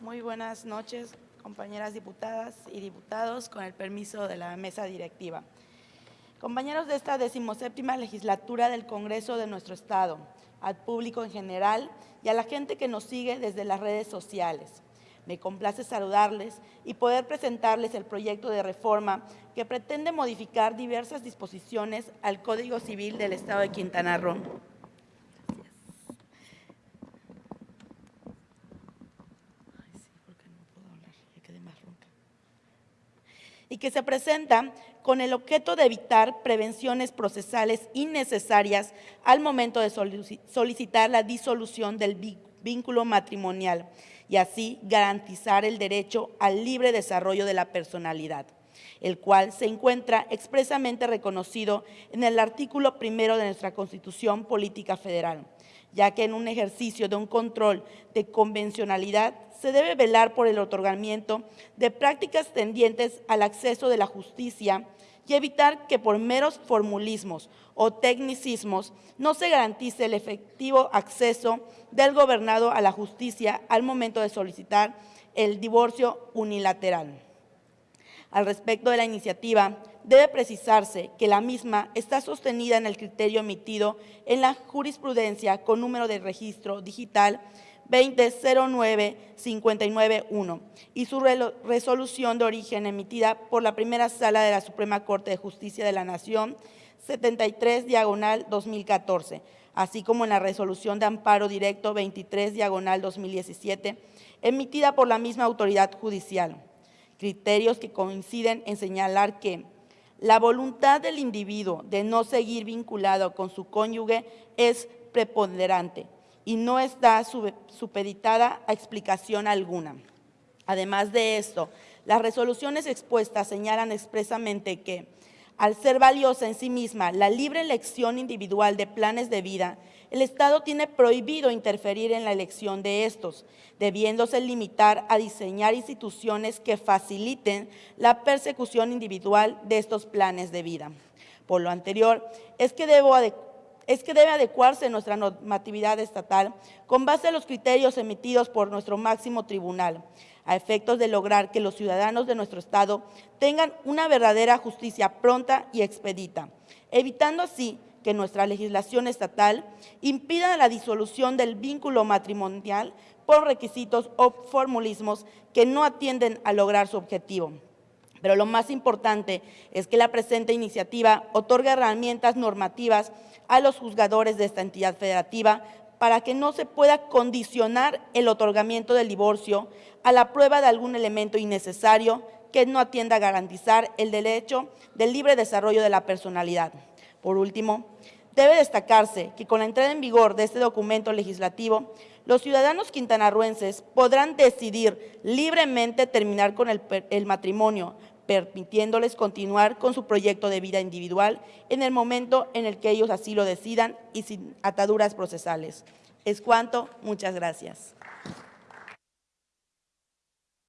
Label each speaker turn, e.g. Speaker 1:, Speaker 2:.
Speaker 1: Muy buenas noches, compañeras diputadas y diputados, con el permiso de la mesa directiva. Compañeros de esta decimoséptima legislatura del Congreso de nuestro Estado, al público en general y a la gente que nos sigue desde las redes sociales. Me complace saludarles y poder presentarles el proyecto de reforma que pretende modificar diversas disposiciones al Código Civil del Estado de Quintana Roo. Y que se presenta con el objeto de evitar prevenciones procesales innecesarias al momento de solicitar la disolución del vínculo matrimonial y así garantizar el derecho al libre desarrollo de la personalidad, el cual se encuentra expresamente reconocido en el artículo primero de nuestra Constitución Política Federal, ya que en un ejercicio de un control de convencionalidad se debe velar por el otorgamiento de prácticas tendientes al acceso de la justicia y evitar que por meros formulismos o tecnicismos no se garantice el efectivo acceso del gobernado a la justicia al momento de solicitar el divorcio unilateral. Al respecto de la iniciativa, debe precisarse que la misma está sostenida en el criterio emitido en la jurisprudencia con número de registro digital 2009-591 y su resolución de origen emitida por la primera sala de la Suprema Corte de Justicia de la Nación 73 diagonal 2014, así como en la resolución de amparo directo 23 diagonal 2017 emitida por la misma autoridad judicial. Criterios que coinciden en señalar que la voluntad del individuo de no seguir vinculado con su cónyuge es preponderante, y no está supeditada a explicación alguna. Además de esto, las resoluciones expuestas señalan expresamente que, al ser valiosa en sí misma la libre elección individual de planes de vida, el Estado tiene prohibido interferir en la elección de estos, debiéndose limitar a diseñar instituciones que faciliten la persecución individual de estos planes de vida. Por lo anterior, es que debo es que debe adecuarse nuestra normatividad estatal con base a los criterios emitidos por nuestro máximo tribunal, a efectos de lograr que los ciudadanos de nuestro Estado tengan una verdadera justicia pronta y expedita, evitando así que nuestra legislación estatal impida la disolución del vínculo matrimonial por requisitos o formulismos que no atienden a lograr su objetivo. Pero lo más importante es que la presente iniciativa otorga herramientas normativas a los juzgadores de esta entidad federativa para que no se pueda condicionar el otorgamiento del divorcio a la prueba de algún elemento innecesario que no atienda a garantizar el derecho del libre desarrollo de la personalidad. Por último, debe destacarse que con la entrada en vigor de este documento legislativo, los ciudadanos quintanarruenses podrán decidir libremente terminar con el, el matrimonio, permitiéndoles continuar con su proyecto de vida individual en el momento en el que ellos así lo decidan y sin ataduras procesales. Es cuanto. Muchas gracias.